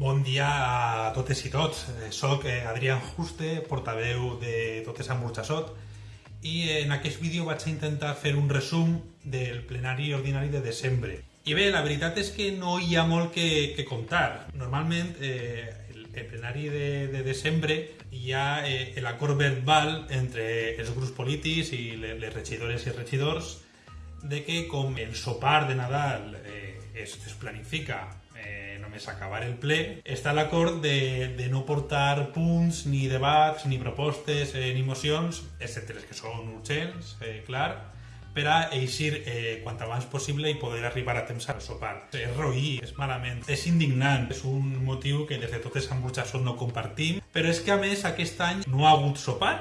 Bon dia a totes i tots. Eh, Soc eh, Adrián Juste, portaveu de Totes amb Burxassot, i en aquest vídeo vaig a intentar fer un resum del plenari ordinari de desembre. I bé, la veritat és que no hi ha molt que, que contar. Normalment, eh, el, el plenari de, de desembre hi ha eh, l'acord verbal entre els grups polítics i les, les regidores i regidors de que com el sopar de Nadal eh, es, es planifica només acabar el ple, està l'acord de, de no portar punts, ni debats, ni propostes, eh, ni mocions, excepte les que són urgents, eh, clar, per a eixir eh, quant abans possible i poder arribar a temps al sopar. És roí, és malament, és indignant, és un motiu que des de totes amb Burxassot no compartim, però és que a més aquest any no ha hagut sopar,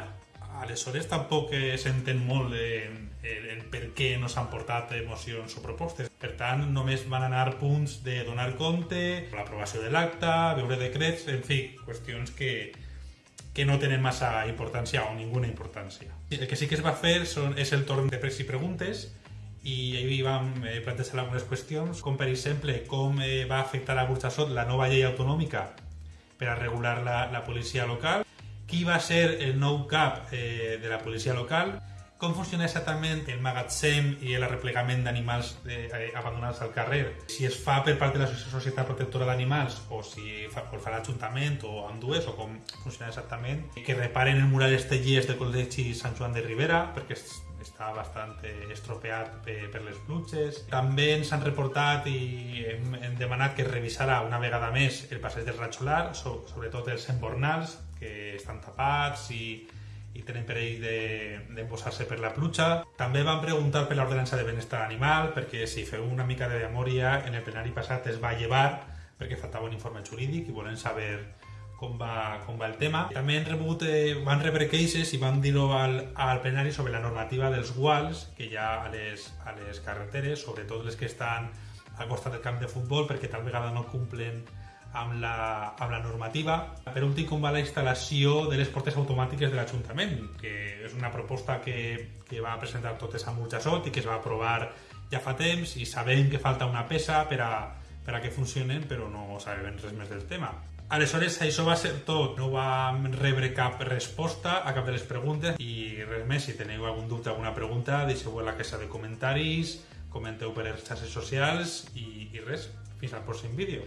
aleshores tampoc eh, s'entén molt en, el, el per què no s'han portat mocions o propostes. Per tant, només van anar punts de donar compte, l'aprovació de l'acte, veure decrets, en fi, qüestions que, que no tenen massa importància o ninguna importància. El que sí que es va fer són, és el torn de pregs i preguntes i ahir vam eh, plantejar algunes qüestions, com per exemple com eh, va afectar a Burxassot la nova llei autonòmica per a regular la, la policia local, qui va ser el nou cap eh, de la policia local, com funciona exactament el magatzem i el replegament d'animals eh, abandonats al carrer, si es fa per part de la Societat Protectora d'Animals o si fa, o fa l'Ajuntament o amb dues, o com funciona exactament, que reparen el mural estellers del Col·legi Sant Joan de Rivera, perquè està bastant eh, estropeat per, per les pluges. També ens han reportat i hem, hem demanat que revisara una vegada més el passeig del Ratxolar, so, sobretot els embornals, que estan tapats i, i tenen perill d'embossar-se de, per la pluja. També van preguntar per l'ordenança de benestar animal, perquè si feu una mica de memòria, en el plenari passat es va llevar perquè faltava un informe jurídic i volen saber com va, com va el tema. També han rebut, eh, van rebre queixes i van dir-ho al, al plenari sobre la normativa dels guals que hi ha a les, a les carreteres, sobretot les que estan al costat del camp de futbol, perquè tal vegada no complen amb la, amb la normativa. Per últim, com va la instal·lació de les portes automàtiques de l'Ajuntament, que és una proposta que, que va presentar totes amb Burjassot i que es va aprovar ja fa temps i sabem que falta una peça per a, per a que funcionen, però no sabem res més del tema. Aleshores, això va ser tot. No vam rebre cap resposta a cap de les preguntes i res més. Si teniu algun dubte, alguna pregunta, deixeu-ho a la caixa de comentaris, comenteu per les xarxes socials i, i res. Fins al pròxim vídeo.